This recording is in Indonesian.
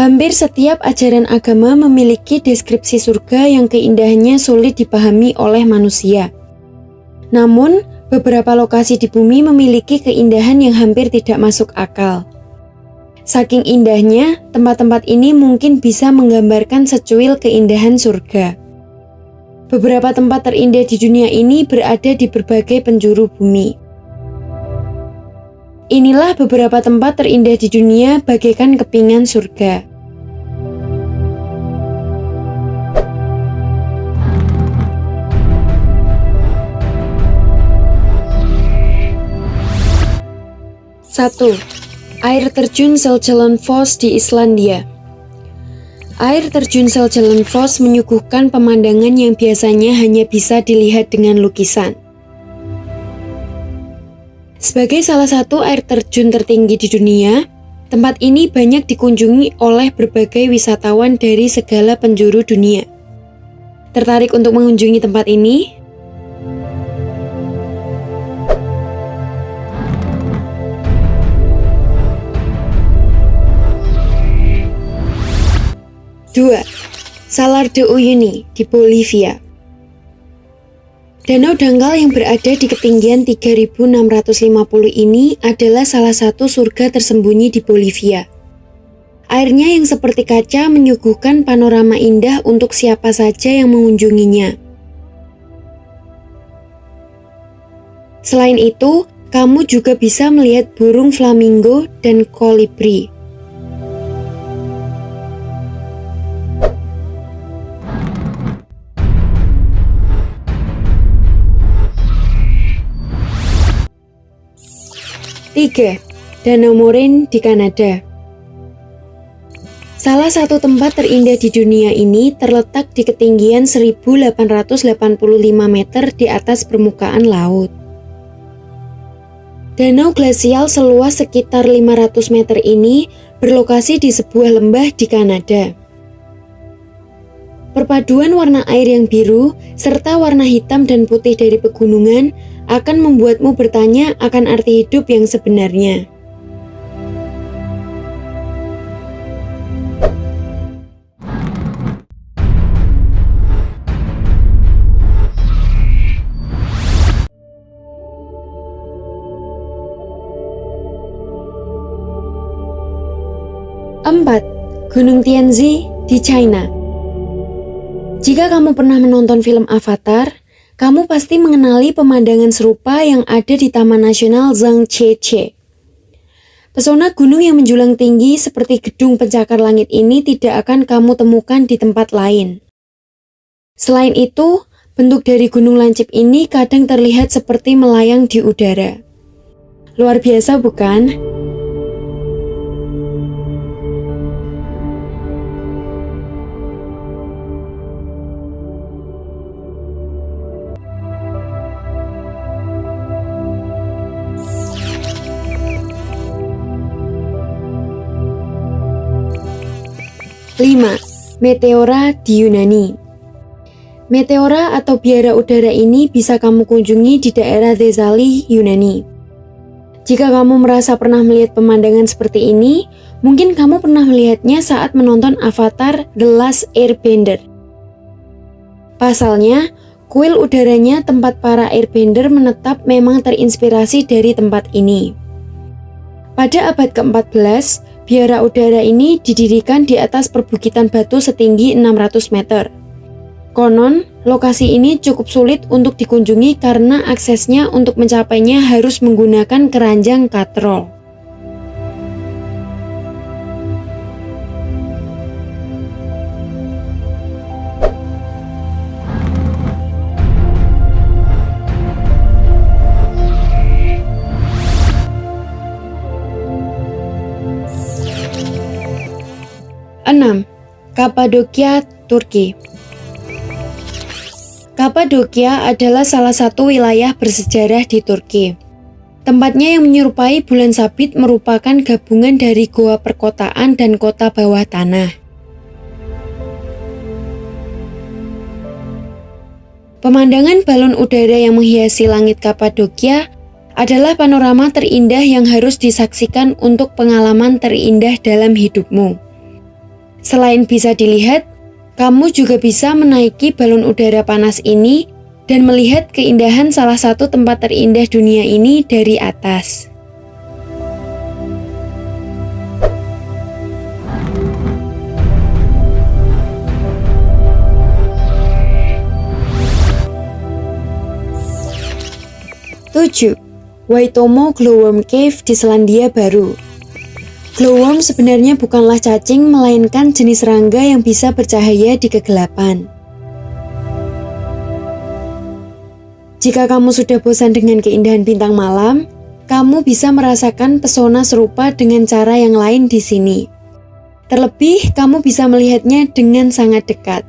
Hampir setiap ajaran agama memiliki deskripsi surga yang keindahannya sulit dipahami oleh manusia. Namun, beberapa lokasi di bumi memiliki keindahan yang hampir tidak masuk akal. Saking indahnya, tempat-tempat ini mungkin bisa menggambarkan secuil keindahan surga. Beberapa tempat terindah di dunia ini berada di berbagai penjuru bumi. Inilah beberapa tempat terindah di dunia bagaikan kepingan surga. Satu, Air terjun Seljalanfoss di Islandia Air terjun Seljalanfoss menyuguhkan pemandangan yang biasanya hanya bisa dilihat dengan lukisan. Sebagai salah satu air terjun tertinggi di dunia, tempat ini banyak dikunjungi oleh berbagai wisatawan dari segala penjuru dunia. Tertarik untuk mengunjungi tempat ini? 2. Salar de Uyuni di Bolivia Danau dangkal yang berada di ketinggian 3650 ini adalah salah satu surga tersembunyi di Bolivia. Airnya yang seperti kaca menyuguhkan panorama indah untuk siapa saja yang mengunjunginya. Selain itu, kamu juga bisa melihat burung flamingo dan kolibri. Tiga, Danau Moraine di Kanada. Salah satu tempat terindah di dunia ini terletak di ketinggian 1885 meter di atas permukaan laut. Danau glasial seluas sekitar 500 meter ini berlokasi di sebuah lembah di Kanada. Perpaduan warna air yang biru serta warna hitam dan putih dari pegunungan akan membuatmu bertanya akan arti hidup yang sebenarnya. Empat, Gunung Tianzi di China. Jika kamu pernah menonton film Avatar, kamu pasti mengenali pemandangan serupa yang ada di Taman Nasional Zhangjiajie. Pesona gunung yang menjulang tinggi seperti gedung pencakar langit ini tidak akan kamu temukan di tempat lain. Selain itu, bentuk dari gunung lancip ini kadang terlihat seperti melayang di udara. Luar biasa bukan? 5. Meteora di Yunani Meteora atau biara udara ini bisa kamu kunjungi di daerah Thesali, Yunani. Jika kamu merasa pernah melihat pemandangan seperti ini, mungkin kamu pernah melihatnya saat menonton Avatar The Last Airbender. Pasalnya, kuil udaranya tempat para airbender menetap memang terinspirasi dari tempat ini. Pada abad ke-14, Biara udara ini didirikan di atas perbukitan batu setinggi 600 meter. Konon, lokasi ini cukup sulit untuk dikunjungi karena aksesnya untuk mencapainya harus menggunakan keranjang katrol. 6. Kapadokia, Turki Kapadokia adalah salah satu wilayah bersejarah di Turki. Tempatnya yang menyerupai bulan sabit merupakan gabungan dari goa perkotaan dan kota bawah tanah. Pemandangan balon udara yang menghiasi langit Kapadokia adalah panorama terindah yang harus disaksikan untuk pengalaman terindah dalam hidupmu. Selain bisa dilihat, kamu juga bisa menaiki balon udara panas ini dan melihat keindahan salah satu tempat terindah dunia ini dari atas. Waitomo Glowworm Cave di Selandia Baru. Glowworm sebenarnya bukanlah cacing, melainkan jenis serangga yang bisa bercahaya di kegelapan. Jika kamu sudah bosan dengan keindahan bintang malam, kamu bisa merasakan pesona serupa dengan cara yang lain di sini. Terlebih, kamu bisa melihatnya dengan sangat dekat.